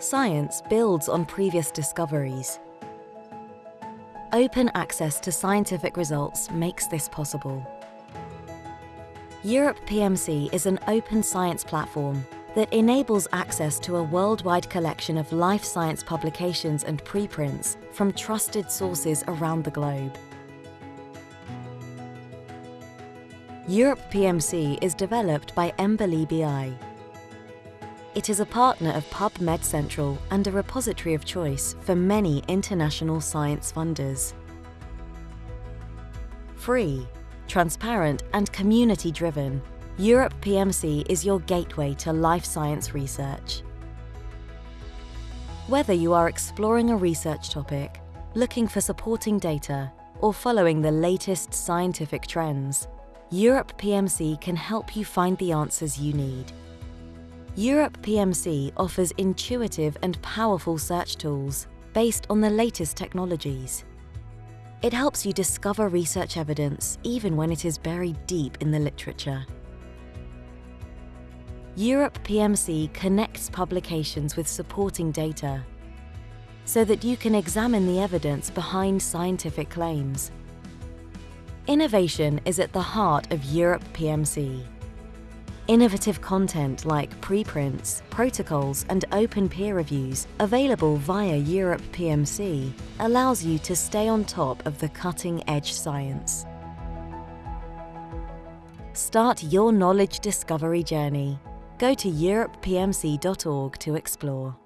Science builds on previous discoveries. Open access to scientific results makes this possible. Europe PMC is an open science platform that enables access to a worldwide collection of life science publications and preprints from trusted sources around the globe. Europe PMC is developed by EMBL-EBI. It is a partner of PubMed Central and a repository of choice for many international science funders. Free, transparent and community-driven, Europe PMC is your gateway to life science research. Whether you are exploring a research topic, looking for supporting data, or following the latest scientific trends, Europe PMC can help you find the answers you need. Europe PMC offers intuitive and powerful search tools based on the latest technologies. It helps you discover research evidence even when it is buried deep in the literature. Europe PMC connects publications with supporting data so that you can examine the evidence behind scientific claims Innovation is at the heart of Europe PMC. Innovative content like preprints, protocols and open peer reviews available via Europe PMC allows you to stay on top of the cutting-edge science. Start your knowledge discovery journey. Go to europepmc.org to explore.